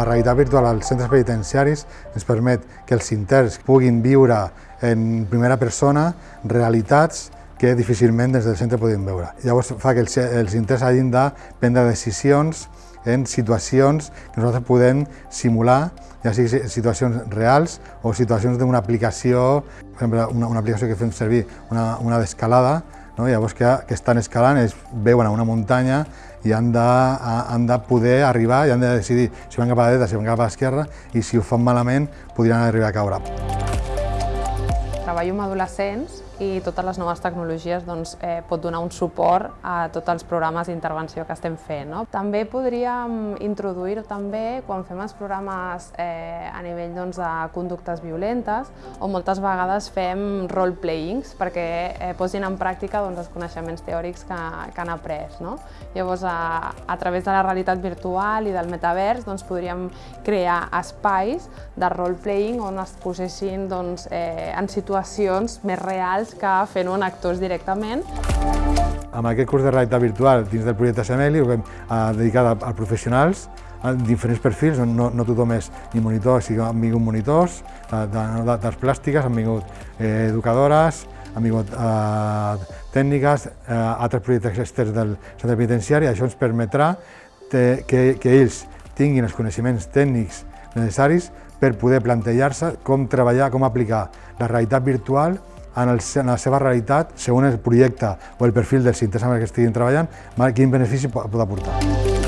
La realitat virtual als centres penitenciaris ens permet que els interns puguin viure en primera persona realitats que difícilment des del centre podem veure. Llavors fa que els, interns hagin de prendre decisions en situacions que nosaltres podem simular, ja sigui situacions reals o situacions d'una aplicació, per exemple, una, una aplicació que fem servir, una, una d'escalada, no? llavors que, que estan escalant, es veuen a una muntanya i han de, han de poder arribar i han de decidir si van cap a la dreta, si van cap a l'esquerra i si ho fan malament podrien arribar a caure. Treballo amb adolescents i totes les noves tecnologies doncs, eh, pot donar un suport a tots els programes d'intervenció que estem fent. No? També podríem introduir també quan fem els programes eh, a nivell doncs, de conductes violentes o moltes vegades fem role-playings perquè eh, posin en pràctica doncs, els coneixements teòrics que, que han après. No? Llavors, a, a través de la realitat virtual i del metavers doncs, podríem crear espais de role-playing on es posessin doncs, eh, en situacions més reals que fent-ho en actors directament. Amb aquest curs de realitat virtual dins del projecte Semeli eh, dedicat a, a professionals a diferents perfils, no, no tothom és ni monitor, sinó han vingut monitors de, de, plàstiques, han vingut eh, educadores, han vingut eh, tècniques, eh, altres projectes externs del centre penitenciari, això ens permetrà que, que ells tinguin els coneixements tècnics necessaris per poder plantejar-se com treballar, com aplicar la realitat virtual en, el, en la seva realitat, segons el projecte o el perfil dels interessos amb què estiguin treballant, quin benefici pot aportar.